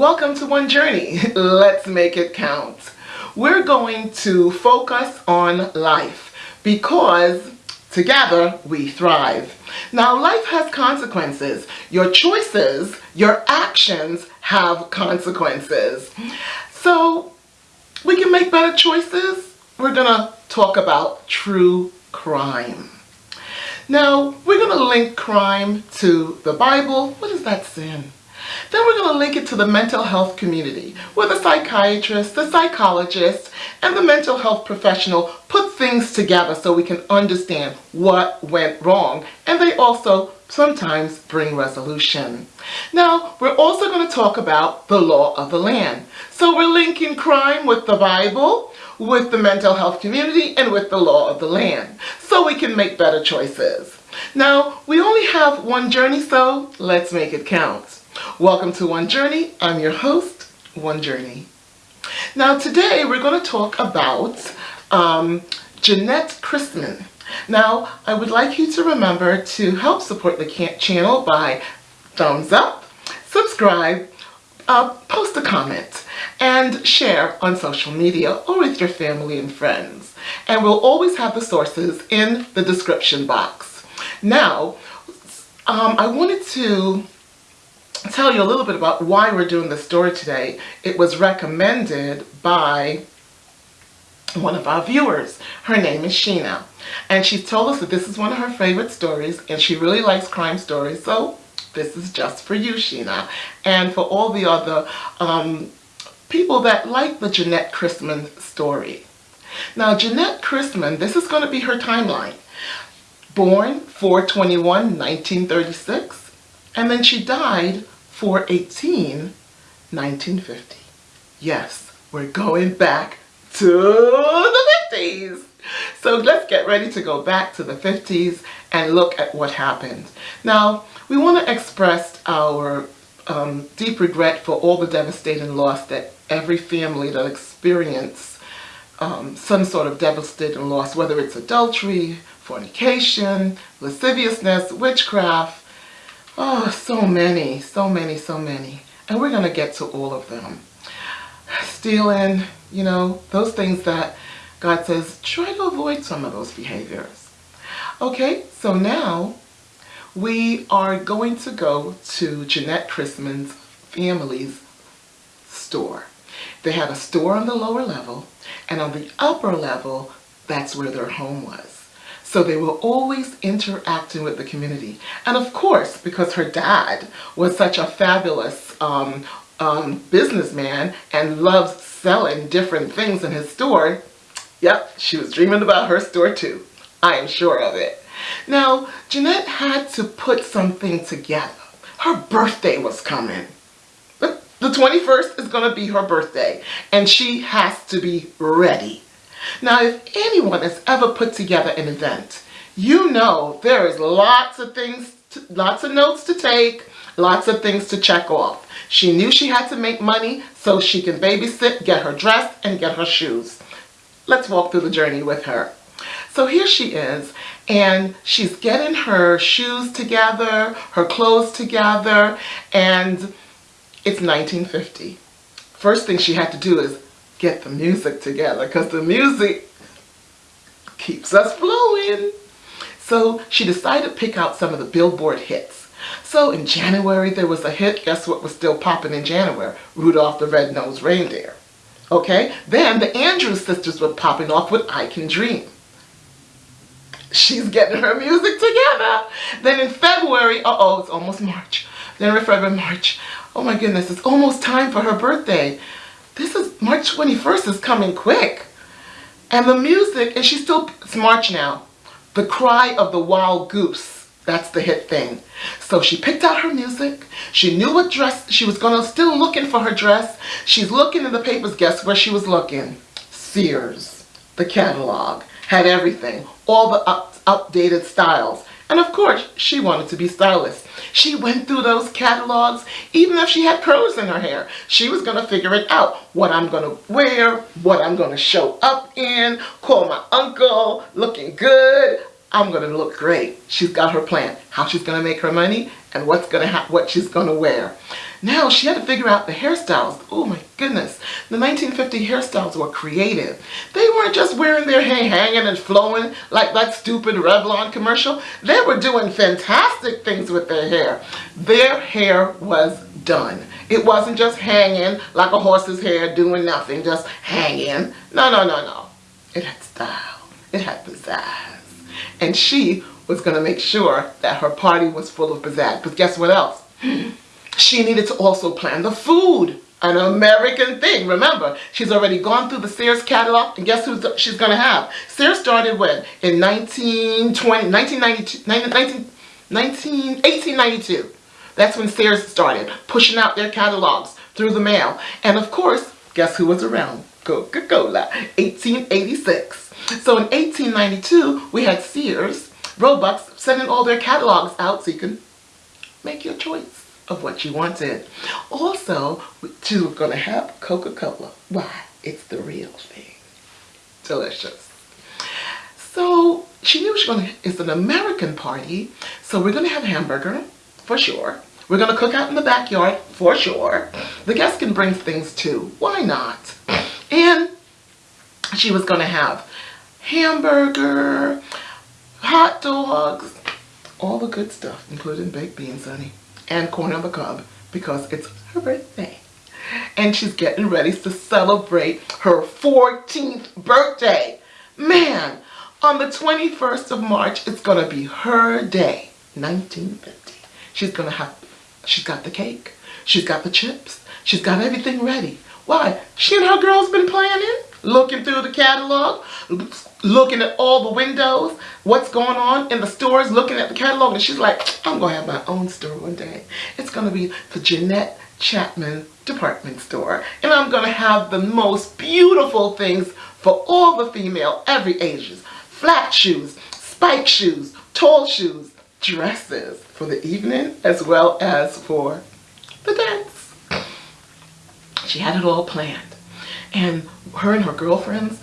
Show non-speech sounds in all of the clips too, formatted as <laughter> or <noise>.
Welcome to One Journey. <laughs> Let's make it count. We're going to focus on life because together we thrive. Now life has consequences. Your choices, your actions have consequences. So we can make better choices. We're going to talk about true crime. Now, we're going to link crime to the Bible. What is that sin? Then we're going to link it to the mental health community, where the psychiatrist, the psychologist, and the mental health professional put things together so we can understand what went wrong. And they also sometimes bring resolution. Now, we're also going to talk about the law of the land. So we're linking crime with the Bible, with the mental health community, and with the law of the land, so we can make better choices. Now, we only have one journey, so let's make it count. Welcome to One Journey. I'm your host, One Journey. Now, today we're going to talk about um, Jeanette Christman. Now, I would like you to remember to help support the channel by thumbs up, subscribe, uh, post a comment, and share on social media or with your family and friends. And we'll always have the sources in the description box. Now, um, I wanted to tell you a little bit about why we're doing this story today. It was recommended by one of our viewers. Her name is Sheena. And she's told us that this is one of her favorite stories and she really likes crime stories. So this is just for you, Sheena. And for all the other um, people that like the Jeanette Christman story. Now, Jeanette Christman, this is going to be her timeline. Born 421, 1936. And then she died 418, 1950. Yes, we're going back to the 50s. So let's get ready to go back to the 50s and look at what happened. Now, we want to express our um, deep regret for all the devastating loss that every family that experienced um, some sort of devastating loss, whether it's adultery, fornication, lasciviousness, witchcraft, oh, so many, so many, so many. And we're going to get to all of them. Stealing, you know, those things that God says, try to avoid some of those behaviors. Okay, so now we are going to go to Jeanette Christman's family's store. They had a store on the lower level, and on the upper level, that's where their home was. So they were always interacting with the community. And of course, because her dad was such a fabulous um, um, businessman and loves selling different things in his store, yep, she was dreaming about her store too. I am sure of it. Now, Jeanette had to put something together. Her birthday was coming. The 21st is going to be her birthday, and she has to be ready. Now, if anyone has ever put together an event, you know there is lots of things, to, lots of notes to take, lots of things to check off. She knew she had to make money so she can babysit, get her dress, and get her shoes. Let's walk through the journey with her. So here she is, and she's getting her shoes together, her clothes together, and it's 1950. First thing she had to do is get the music together because the music keeps us flowing. So she decided to pick out some of the Billboard hits. So in January there was a hit, guess what was still popping in January? Rudolph the Red-Nosed Reindeer. Okay, then the Andrews sisters were popping off with I Can Dream. She's getting her music together. Then in February, uh-oh, it's almost March. Then in February, March, Oh my goodness, it's almost time for her birthday. This is, March 21st is coming quick. And the music, and she's still, it's March now. The Cry of the Wild Goose. That's the hit thing. So she picked out her music. She knew what dress, she was gonna, still looking for her dress. She's looking in the papers. Guess where she was looking? Sears. The catalog. Had everything. All the up, updated styles. And of course, she wanted to be stylish. She went through those catalogs, even if she had curls in her hair. She was to figure it out. What I'm to wear, what I'm to show up in, call my uncle, looking good. I'm to look great. She's got her plan, how she's to make her money and what's to what she's to wear. Now she had to figure out the hairstyles. Oh my goodness. The 1950 hairstyles were creative. They weren't just wearing their hair hanging and flowing like that stupid Revlon commercial. They were doing fantastic things with their hair. Their hair was done. It wasn't just hanging like a horse's hair doing nothing, just hanging. No, no, no, no. It had style. It had pizzazz. And she was going to make sure that her party was full of pizzazz. But guess what else? She needed to also plan the food. An American thing. Remember, she's already gone through the Sears catalog, and guess who she's going to have? Sears started when? In 1920, 1992, 19, 19, 1892. That's when Sears started, pushing out their catalogs through the mail. And of course, guess who was around? Coca-Cola, 1886. So in 1892, we had Sears, Roebuck, sending all their catalogs out so you can make your choice of what you wanted. Also, going to have Coca-Cola. Why? It's the real thing. Delicious. So she knew she was to, it's an American party, so we're to have hamburger, for sure. We're to cook out in the backyard, for sure. The guests can bring things too. Why not? And she was to have hamburger, hot dogs, all the good stuff, including baked beans, honey, and corn on the cob, because it's her birthday. And she's getting ready to celebrate her 14th birthday. Man, on the 21st of March, it's to be her day, 1950. She's to have, she's got the cake, she's got the chips, she's got everything ready. Why? She and her girls been planning, looking through the catalog, looking at all the windows, what's going on in the stores, looking at the catalog, and she's like, I'm going to have my own store one day. It's going to be the Jeanette Chapman department store, and I'm going to have the most beautiful things for all the female, every ages. Flat shoes, spike shoes, tall shoes, dresses for the evening, as well as for the dance. She had it all planned. And her and her girlfriends,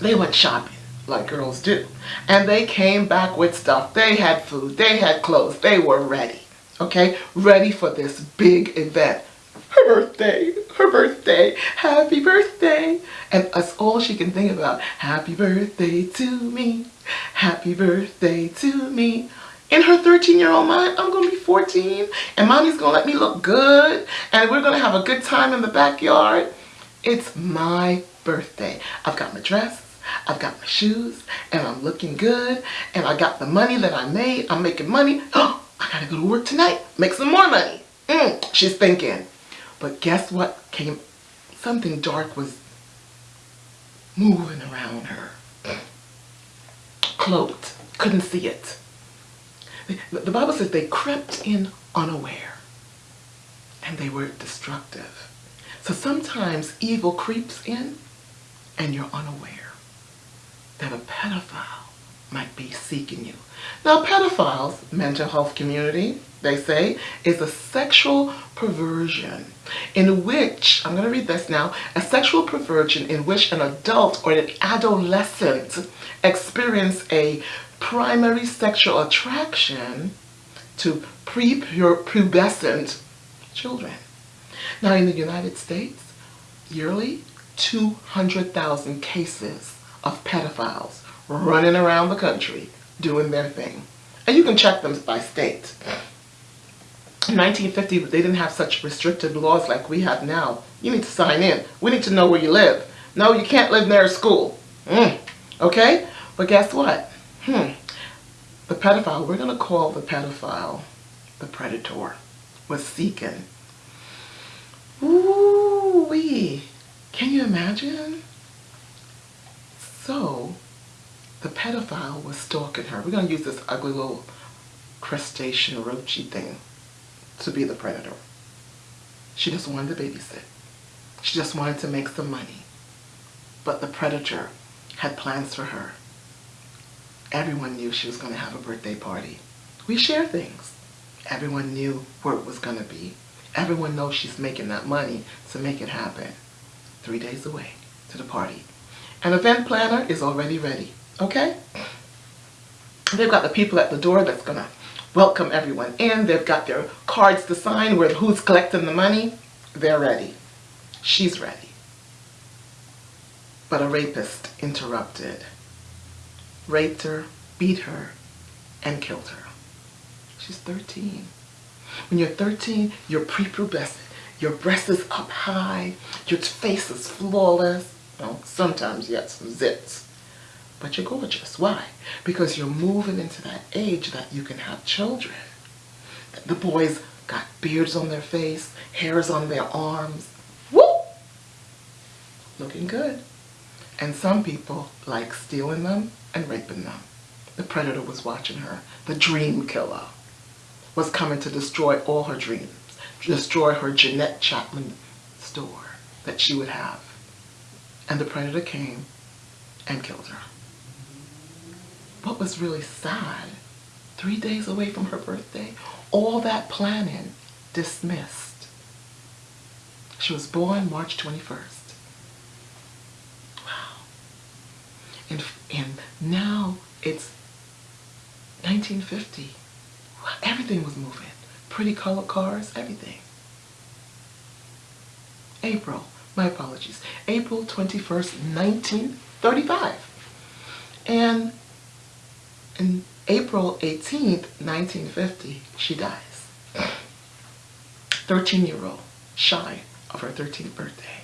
they went shopping like girls do. And they came back with stuff. They had food, they had clothes, they were ready. Okay, ready for this big event. Her birthday, her birthday, happy birthday. And that's all she can think about. Happy birthday to me, happy birthday to me. In her 13-year-old mind, I'm to be 14 and mommy's to let me look good and we're to have a good time in the backyard. It's my birthday. I've got my dress, I've got my shoes, and I'm looking good, and I got the money that I made. I'm making money. Oh, <gasps> I gotta go to work tonight, make some more money. Mm, she's thinking. But guess what came? Something dark was moving around her. <clears throat> Cloaked. Couldn't see it. The Bible says they crept in unaware. And they were destructive. So sometimes evil creeps in and you're unaware that a pedophile might be seeking you. Now pedophiles, mental health community, they say, is a sexual perversion in which, I'm going to read this now, a sexual perversion in which an adult or an adolescent experience a primary sexual attraction to prepubescent children. Now in the United States, yearly 200,000 cases of pedophiles running around the country doing their thing. And you can check them by state. In 1950, they didn't have such restrictive laws like we have now. You need to sign in. We need to know where you live. No, you can't live near a school. Mm. Okay? But guess what? Hmm. The pedophile, we're going to call the pedophile the predator, was seeking. Wee. Can you imagine? So, the pedophile was stalking her. We're going to use this ugly little crustacean roachy thing to be the predator. She just wanted to babysit. She just wanted to make some money. But the predator had plans for her. Everyone knew she was going to have a birthday party. We share things. Everyone knew where it was going to be. Everyone knows she's making that money to make it happen. Three days away to the party. An event planner is already ready, okay? They've got the people at the door that's to welcome everyone in. They've got their cards to sign where who's collecting the money. They're ready. She's ready. But a rapist interrupted, raped her, beat her, and killed her. She's 13. When you're 13, you're prepubescent. Your breast is up high. Your face is flawless. Well, sometimes you have some zits. But you're gorgeous. Why? Because you're moving into that age that you can have children. The boys got beards on their face, hairs on their arms. Woo! Looking good. And some people like stealing them and raping them. The predator was watching her. The dream killer was coming to destroy all her dreams. Destroy her Jeanette Chapman store that she would have. And the predator came and killed her. What was really sad, three days away from her birthday, all that planning dismissed. She was born March 21st. Wow. And, and now it's 1950. Everything was moving. Pretty colored cars, everything. April, my apologies, April 21st, 1935. And in April 18th, 1950, she dies. 13-year-old, shy of her 13th birthday.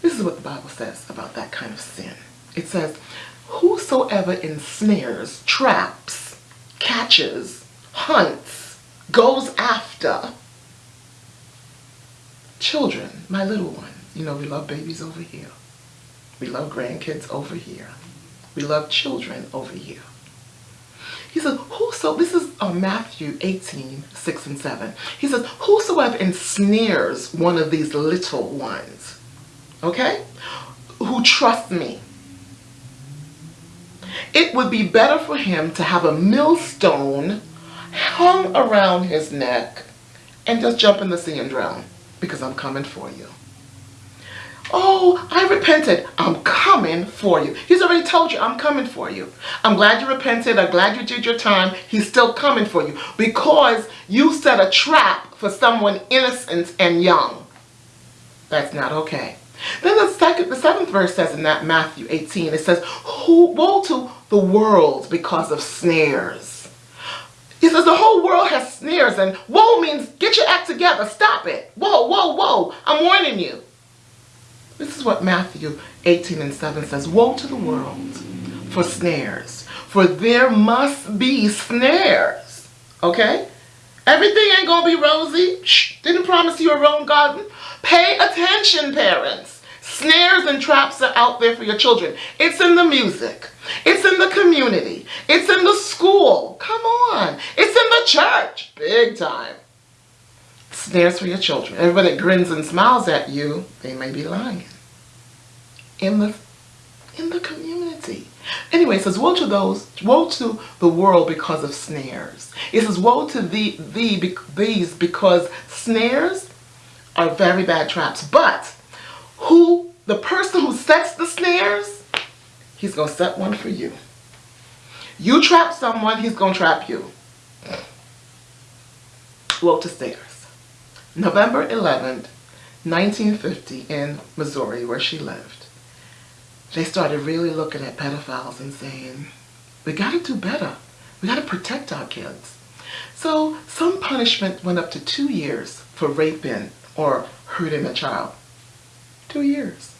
This is what the Bible says about that kind of sin. It says, Whosoever ensnares, traps, catches, hunts, goes after children, my little ones. You know, we love babies over here. We love grandkids over here. We love children over here. He says, whoso, this is uh, Matthew 18, 6 and 7. He says, whosoever ensnares one of these little ones, okay, who trust me, it would be better for him to have a millstone hung around his neck and just jump in the sea and drown because I'm coming for you. Oh, I repented. I'm coming for you. He's already told you, I'm coming for you. I'm glad you repented. I'm glad you did your time. He's still coming for you because you set a trap for someone innocent and young. That's not okay. Then the second, the seventh verse says in that Matthew 18, it says, woe to the world because of snares. He says the whole world has snares and woe means get your act together. Stop it. Whoa, whoa, whoa. I'm warning you. This is what Matthew 18 and 7 says. Woe to the world for snares, for there must be snares. Okay? Everything ain't to be rosy. Shh, didn't promise you a rose garden. Pay attention, parents. Snares and traps are out there for your children. It's in the music. It's in the community. It's in the school. Come on. It's in the church. Big time snares for your children. Everybody that grins and smiles at you, they may be lying. In the in the community. Anyway, it says, woe to those, woe to the world because of snares. It says, woe to thee, thee, these because snares are very bad traps. But who, the person who sets the snares, he's going to set one for you. You trap someone, he's going to trap you. Woe to snares. November 11th, 1950 in Missouri where she lived. They started really looking at pedophiles and saying, we got to do better. We got to protect our kids. So some punishment went up to two years for raping or hurting a child. Two years.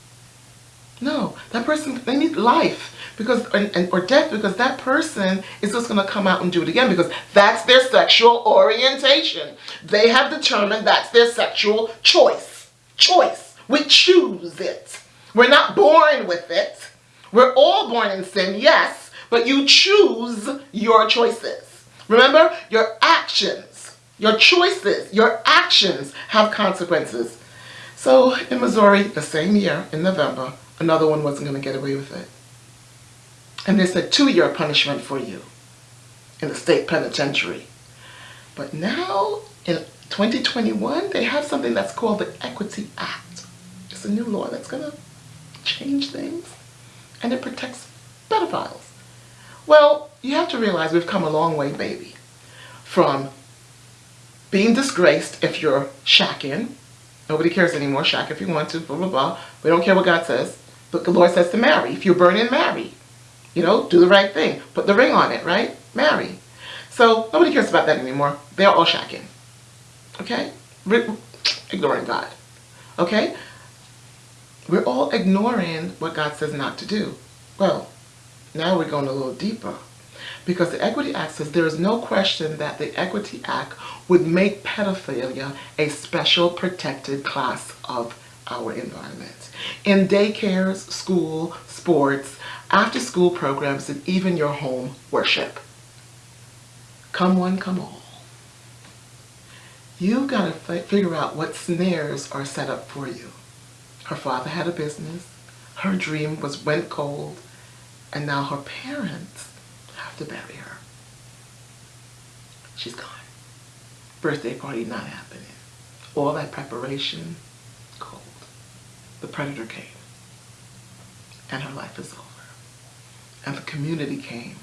No, that person, they need life because and, or death because that person is just going to come out and do it again because that's their sexual orientation. They have determined that's their sexual choice. Choice. We choose it. We're not born with it. We're all born in sin, yes, but you choose your choices. Remember, your actions, your choices, your actions have consequences. So in Missouri, the same year, in November, another one wasn't going to get away with it. And they said two-year punishment for you in the state penitentiary. But now, in 2021, they have something that's called the Equity Act. It's a new law that's going to change things, and it protects pedophiles. Well, you have to realize we've come a long way, baby. From being disgraced if you're shacking. Nobody cares anymore. Shack if you want to, blah, blah, blah. We don't care what God says. But the Lord says to marry. If you're burning, marry. You know, do the right thing. Put the ring on it, right? Marry. So nobody cares about that anymore. They're all shacking. Okay? Ignoring God. Okay? We're all ignoring what God says not to do. Well, now we're going a little deeper. Because the Equity Act says there is no question that the Equity Act would make pedophilia a special protected class of our environment. In daycares, school, sports, after school programs, and even your home worship. Come one, come all. You've got to figure out what snares are set up for you. Her father had a business. Her dream was went cold. And now her parents to bury her. She's gone. Birthday party not happening. All that preparation, cold. The predator came. And her life is over. And the community came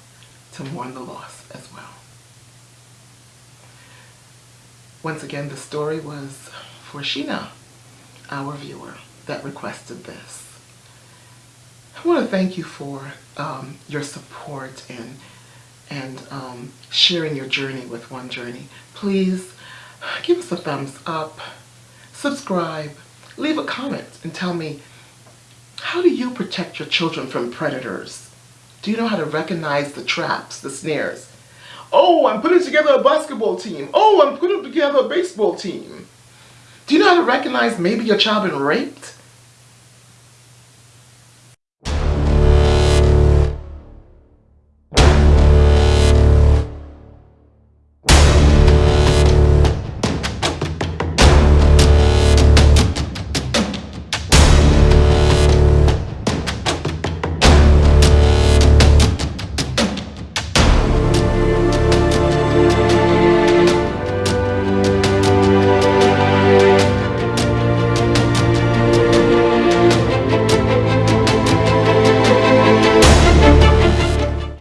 to mourn the loss as well. Once again, the story was for Sheena, our viewer, that requested this. I want to thank you for um, your support and and um, sharing your journey with One Journey. Please give us a thumbs up, subscribe, leave a comment and tell me, how do you protect your children from predators? Do you know how to recognize the traps, the snares? Oh, I'm putting together a basketball team. Oh, I'm putting together a baseball team. Do you know how to recognize maybe your child been raped?